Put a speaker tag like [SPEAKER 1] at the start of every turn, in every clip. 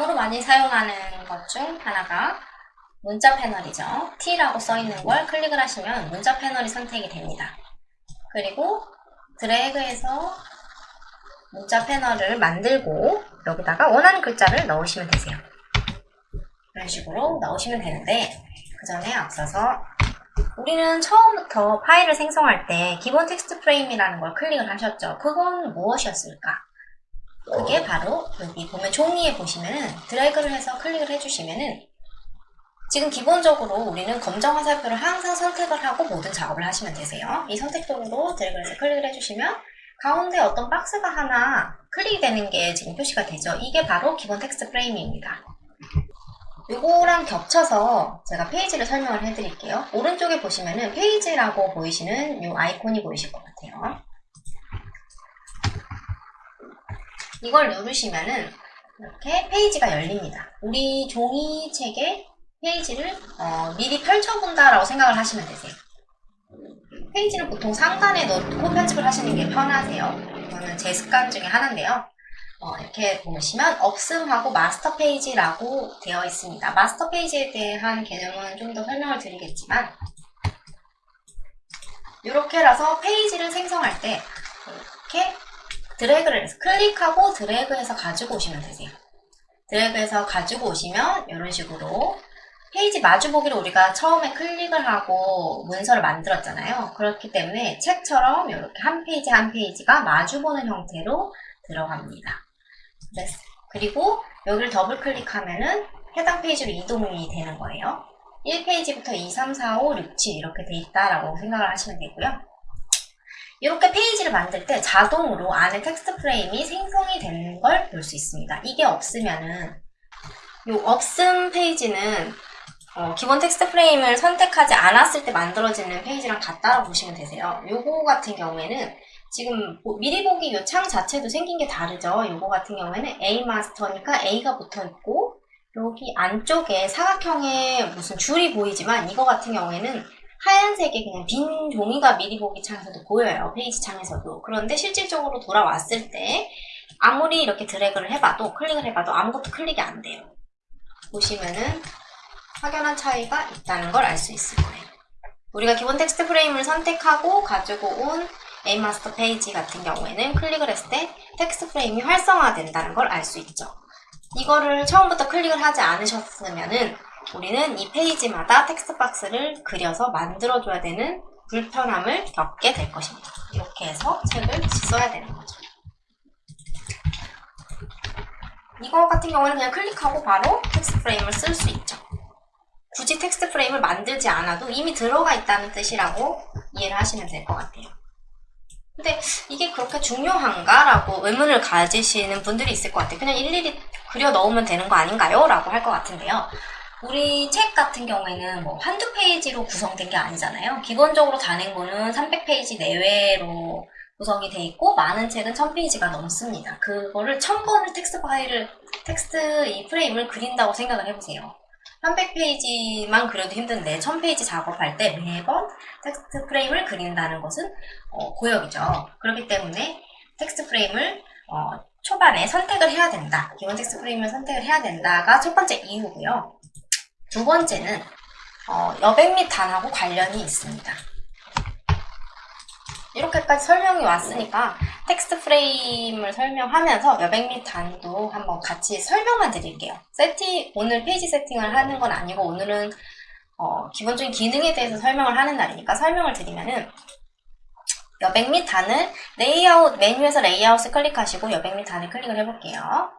[SPEAKER 1] 다음으로 많이 사용하는 것 중 하나가 문자 패널이죠. T라고 써있는 걸 클릭을 하시면 문자 패널이 선택이 됩니다. 그리고 드래그해서 문자 패널을 만들고 여기다가 원하는 글자를 넣으시면 되세요. 이런 식으로 넣으시면 되는데 그 전에 앞서서 우리는 처음부터 파일을 생성할 때 기본 텍스트 프레임이라는 걸 클릭을 하셨죠. 그건 무엇이었을까? 그게 바로 여기 보면 종이에 보시면은 드래그를 해서 클릭을 해주시면은 지금 기본적으로 우리는 검정 화살표를 항상 선택을 하고 모든 작업을 하시면 되세요. 이 선택 도구로 드래그를 해서 클릭을 해주시면 가운데 어떤 박스가 하나 클릭이 되는 게 지금 표시가 되죠. 이게 바로 기본 텍스트 프레임입니다. 이거랑 겹쳐서 제가 페이지를 설명을 해드릴게요. 오른쪽에 보시면은 페이지라고 보이시는 이 아이콘이 보이실 것 같아요. 이걸 누르시면은 이렇게 페이지가 열립니다. 우리 종이책에 페이지를 어, 미리 펼쳐본다라고 생각을 하시면 되세요. 페이지는 보통 상단에 놓고 편집을 하시는 게 편하세요. 이거는 제 습관 중에 하나인데요. 어, 이렇게 보시면 없음하고 마스터 페이지라고 되어 있습니다. 마스터 페이지에 대한 개념은 좀 더 설명을 드리겠지만 이렇게라서 페이지를 생성할 때 이렇게 드래그를 해서 클릭하고 드래그해서 가지고 오시면 되세요. 드래그해서 가지고 오시면 이런 식으로 페이지 마주보기를 우리가 처음에 클릭을 하고 문서를 만들었잖아요. 그렇기 때문에 책처럼 이렇게 한 페이지 한 페이지가 마주보는 형태로 들어갑니다. 그리고 여기를 더블 클릭하면은 해당 페이지로 이동이 되는 거예요. 1페이지부터 2, 3, 4, 5, 6, 7 이렇게 돼 있다라고 생각을 하시면 되고요. 이렇게 페이지를 만들 때 자동으로 안에 텍스트 프레임이 생성이 되는 걸 볼 수 있습니다. 이게 없으면은 이 없음 페이지는 어, 기본 텍스트 프레임을 선택하지 않았을 때 만들어지는 페이지랑 같다고 보시면 되세요. 요거 같은 경우에는 지금 미리 보기 이 창 자체도 생긴 게 다르죠. 요거 같은 경우에는 A 마스터니까 A가 붙어 있고 여기 안쪽에 사각형의 무슨 줄이 보이지만 이거 같은 경우에는 하얀색의 그냥 빈 종이가 미리 보기 창에서도 보여요. 페이지 창에서도. 그런데 실질적으로 돌아왔을 때 아무리 이렇게 드래그를 해봐도 클릭을 해봐도 아무것도 클릭이 안 돼요. 보시면은 확연한 차이가 있다는 걸 알 수 있을 거예요. 우리가 기본 텍스트 프레임을 선택하고 가지고 온 A 마스터 페이지 같은 경우에는 클릭을 했을 때 텍스트 프레임이 활성화된다는 걸 알 수 있죠. 이거를 처음부터 클릭을 하지 않으셨으면 은 우리는 이 페이지마다 텍스트 박스를 그려서 만들어줘야 되는 불편함을 겪게 될 것입니다. 이렇게 해서 책을 써야 되는 거죠. 이거 같은 경우는 그냥 클릭하고 바로 텍스트 프레임을 쓸 수 있죠. 굳이 텍스트 프레임을 만들지 않아도 이미 들어가 있다는 뜻이라고 이해를 하시면 될 것 같아요. 근데 이게 그렇게 중요한가? 라고 의문을 가지시는 분들이 있을 것 같아요. 그냥 일일이 그려 넣으면 되는 거 아닌가요? 라고 할 것 같은데요. 우리 책 같은 경우에는 뭐 한두 페이지로 구성된 게 아니잖아요. 기본적으로 단행본은 300페이지 내외로 구성이 돼 있고 많은 책은 1000페이지가 넘습니다. 그거를 1000번을 텍스트 파일을 텍스트 이 프레임을 그린다고 생각을 해보세요. 300페이지만 그려도 힘든데 1000페이지 작업할 때 매번 텍스트 프레임을 그린다는 것은 어, 고역이죠. 그렇기 때문에 텍스트 프레임을 어, 초반에 선택을 해야 된다. 기본 텍스트 프레임을 선택을 해야 된다가 첫 번째 이유고요. 두 번째는 어, 여백 및 단하고 관련이 있습니다. 이렇게까지 설명이 왔으니까 텍스트 프레임을 설명하면서 여백 및 단도 한번 같이 설명만 드릴게요. 세팅, 오늘 페이지 세팅을 하는 건 아니고 오늘은 어, 기본적인 기능에 대해서 설명을 하는 날이니까 설명을 드리면은 여백 및 단을 레이아웃, 메뉴에서 레이아웃을 클릭하시고 여백 및 단을 클릭을 해볼게요.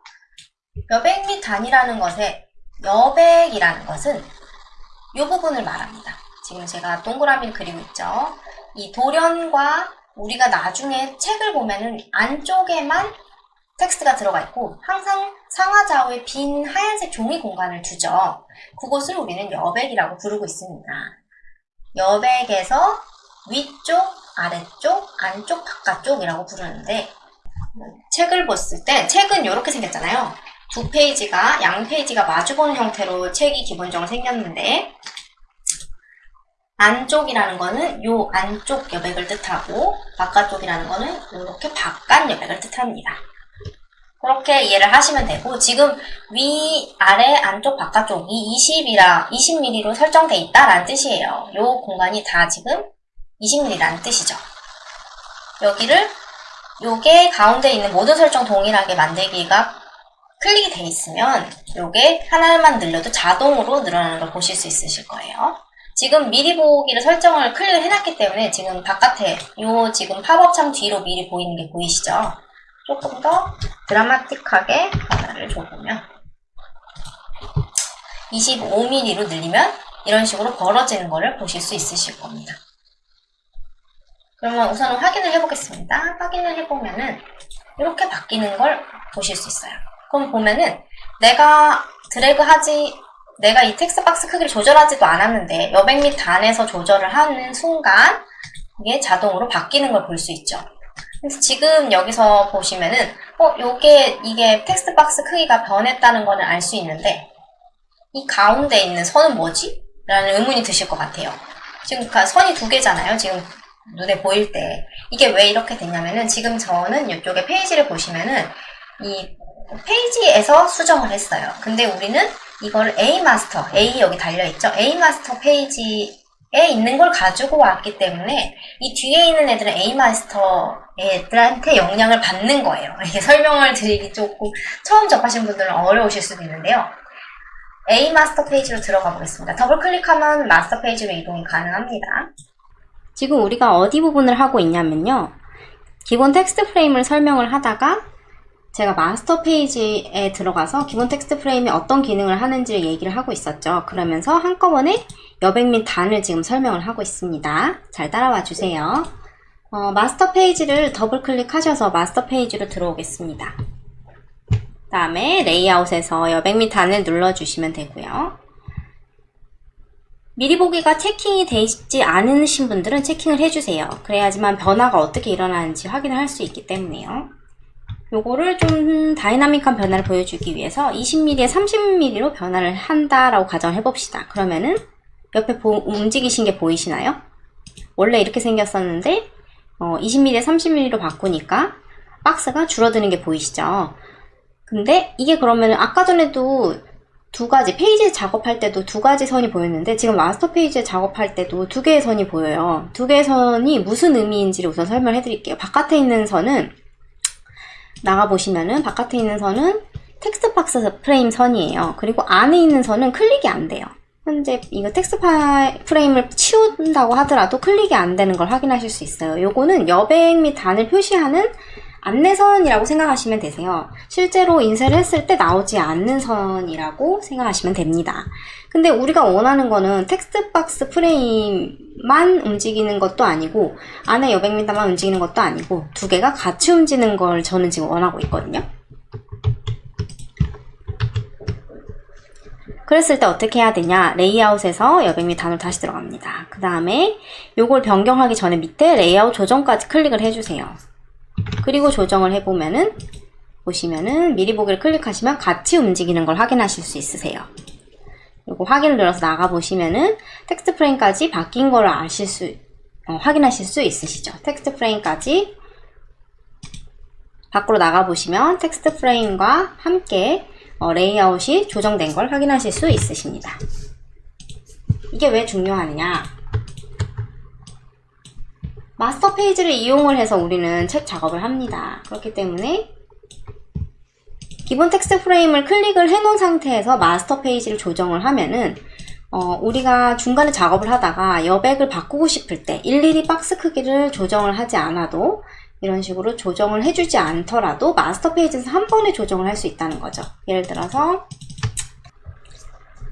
[SPEAKER 1] 여백 및 단이라는 것에 여백이라는 것은 이 부분을 말합니다. 지금 제가 동그라미를 그리고 있죠. 이 돌연과 우리가 나중에 책을 보면은 안쪽에만 텍스트가 들어가 있고 항상 상하좌우에 빈 하얀색 종이 공간을 두죠. 그곳을 우리는 여백이라고 부르고 있습니다. 여백에서 위쪽, 아래쪽, 안쪽, 바깥쪽이라고 부르는데 책을 봤을 때 책은 이렇게 생겼잖아요. 두 페이지가 양 페이지가 마주보는 형태로 책이 기본적으로 생겼는데 안쪽이라는 거는 요 안쪽 여백을 뜻하고 바깥쪽이라는 거는 이렇게 바깥 여백을 뜻합니다. 그렇게 이해를 하시면 되고 지금 위, 아래, 안쪽, 바깥쪽 이 20이라 20mm로 설정돼 있다라는 뜻이에요. 이 공간이 다 지금 20mm라는 뜻이죠. 여기를 요게 가운데 있는 모든 설정 동일하게 만들기가 클릭이 돼 있으면 요게 하나만 늘려도 자동으로 늘어나는 걸 보실 수 있으실 거예요. 지금 미리 보기를 설정을 클릭을 해놨기 때문에 지금 바깥에 요 지금 팝업 창 뒤로 미리 보이는 게 보이시죠? 조금 더 드라마틱하게 변화를 줘보면 25mm로 늘리면 이런 식으로 벌어지는 것을 보실 수 있으실 겁니다. 그러면 우선은 확인을 해보겠습니다. 확인을 해보면은 이렇게 바뀌는 걸 보실 수 있어요. 그럼 보면은 내가 드래그 하지 내가 이 텍스트 박스 크기를 조절하지도 않았는데 여백 및 단에서 조절을 하는 순간 이게 자동으로 바뀌는 걸 볼 수 있죠. 그래서 지금 여기서 보시면은 어 요게 이게 텍스트 박스 크기가 변했다는 거는 알수 있는데 이 가운데 있는 선은 뭐지? 라는 의문이 드실 것 같아요. 지금 그 선이 두 개잖아요. 지금 눈에 보일 때 이게 왜 이렇게 됐냐면은 지금 저는 이쪽에 페이지를 보시면은 이 페이지에서 수정을 했어요. 근데 우리는 이걸 A 마스터, A 여기 달려있죠? A 마스터 페이지에 있는 걸 가지고 왔기 때문에 이 뒤에 있는 애들은 A 마스터 애들한테 영향을 받는 거예요. 이렇게 설명을 드리기 조금 처음 접하신 분들은 어려우실 수도 있는데요. A 마스터 페이지로 들어가 보겠습니다. 더블 클릭하면 마스터 페이지로 이동이 가능합니다.
[SPEAKER 2] 지금 우리가 어디 부분을 하고 있냐면요. 기본 텍스트 프레임을 설명을 하다가 제가 마스터 페이지에 들어가서 기본 텍스트 프레임이 어떤 기능을 하는지를 얘기를 하고 있었죠. 그러면서 한꺼번에 여백 및 단을 지금 설명을 하고 있습니다. 잘 따라와 주세요. 어, 마스터 페이지를 더블 클릭하셔서 마스터 페이지로 들어오겠습니다. 다음에 레이아웃에서 여백 및 단을 눌러주시면 되고요. 미리 보기가 checking이 되어 있지 않으신 분들은 checking을 해주세요. 그래야지만 변화가 어떻게 일어나는지 확인을 할 수 있기 때문에요. 요거를 좀 다이나믹한 변화를 보여주기 위해서 20mm에 30mm로 변화를 한다라고 가정을 해봅시다. 그러면은 옆에 보, 움직이신 게 보이시나요? 원래 이렇게 생겼었는데 어, 20mm에 30mm로 바꾸니까 박스가 줄어드는 게 보이시죠? 근데 이게 그러면은 아까 전에도 두 가지 페이지 작업할 때도 두 가지 선이 보였는데 지금 마스터 페이지에 작업할 때도 두 개의 선이 보여요. 두 개의 선이 무슨 의미인지를 우선 설명해 드릴게요. 바깥에 있는 선은 나가보시면은 바깥에 있는 선은 텍스트 박스 프레임 선이에요. 그리고 안에 있는 선은 클릭이 안 돼요. 현재 이거 텍스트 프레임을 치운다고 하더라도 클릭이 안 되는 걸 확인하실 수 있어요. 요거는 여백 및 단을 표시하는 안내선이라고 생각하시면 되세요. 실제로 인쇄를 했을 때 나오지 않는 선이라고 생각하시면 됩니다. 근데 우리가 원하는 거는 텍스트 박스 프레임만 움직이는 것도 아니고 안에 여백 및 단만 움직이는 것도 아니고 두 개가 같이 움직이는 걸 저는 지금 원하고 있거든요. 그랬을 때 어떻게 해야 되냐 레이아웃에서 여백 및 단으로 다시 들어갑니다. 그 다음에 요걸 변경하기 전에 밑에 레이아웃 조정까지 클릭을 해주세요. 그리고 조정을 해보면은 보시면은 미리 보기를 클릭하시면 같이 움직이는 걸 확인하실 수 있으세요. 이거 확인을 눌러서 나가보시면은 텍스트 프레임까지 바뀐 걸 아실 수, 어, 확인하실 수 있으시죠. 텍스트 프레임까지 밖으로 나가보시면 텍스트 프레임과 함께 어, 레이아웃이 조정된 걸 확인하실 수 있으십니다. 이게 왜 중요하느냐? 마스터 페이지를 이용을 해서 우리는 책 작업을 합니다. 그렇기 때문에 기본 텍스트 프레임을 클릭을 해놓은 상태에서 마스터 페이지를 조정을 하면은 어, 우리가 중간에 작업을 하다가 여백을 바꾸고 싶을 때 일일이 박스 크기를 조정을 하지 않아도 이런 식으로 조정을 해주지 않더라도 마스터 페이지에서 한 번에 조정을 할 수 있다는 거죠. 예를 들어서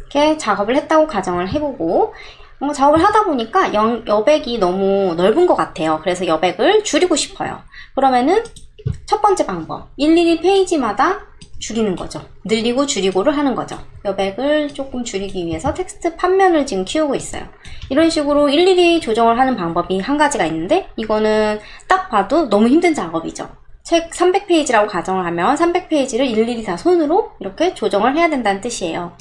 [SPEAKER 2] 이렇게 작업을 했다고 가정을 해보고 어, 작업을 하다 보니까 영, 여백이 너무 넓은 것 같아요. 그래서 여백을 줄이고 싶어요. 그러면은 첫 번째 방법, 일일이 페이지마다 줄이는 거죠. 늘리고 줄이고를 하는 거죠. 여백을 조금 줄이기 위해서 텍스트 판면을 지금 키우고 있어요. 이런 식으로 일일이 조정을 하는 방법이 한 가지가 있는데 이거는 딱 봐도 너무 힘든 작업이죠. 책 300페이지라고 가정을 하면 300페이지를 일일이 다 손으로 이렇게 조정을 해야 된다는 뜻이에요.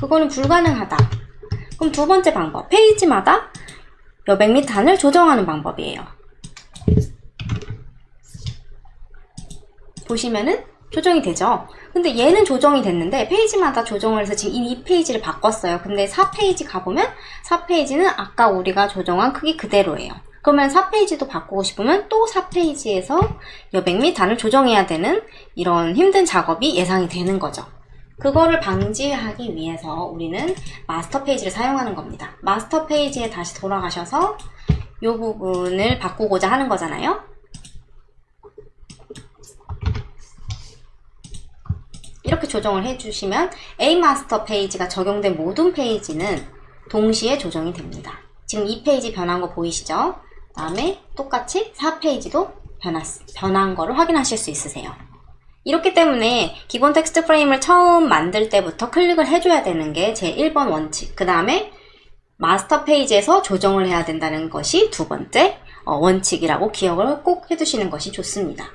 [SPEAKER 2] 그거는 불가능하다. 그럼 두 번째 방법, 페이지마다 여백 및 단을 조정하는 방법이에요. 보시면은 조정이 되죠. 근데 얘는 조정이 됐는데 페이지마다 조정을 해서 지금 이 페이지를 바꿨어요. 근데 4페이지 가보면 4페이지는 아까 우리가 조정한 크기 그대로예요. 그러면 4페이지도 바꾸고 싶으면 또 4페이지에서 여백 및 단을 조정해야 되는 이런 힘든 작업이 예상이 되는 거죠. 그거를 방지하기 위해서 우리는 마스터 페이지를 사용하는 겁니다. 마스터 페이지에 다시 돌아가셔서 이 부분을 바꾸고자 하는 거잖아요. 이렇게 조정을 해주시면 A 마스터 페이지가 적용된 모든 페이지는 동시에 조정이 됩니다. 지금 이 페이지 변한 거 보이시죠? 다음에 똑같이 4페이지도 변했, 변한 거를 확인하실 수 있으세요. 이렇기 때문에 기본 텍스트 프레임을 처음 만들 때부터 클릭을 해줘야 되는 게 제 1번 원칙. 그 다음에 마스터 페이지에서 조정을 해야 된다는 것이 두 번째 어, 원칙이라고 기억을 꼭 해두시는 것이 좋습니다.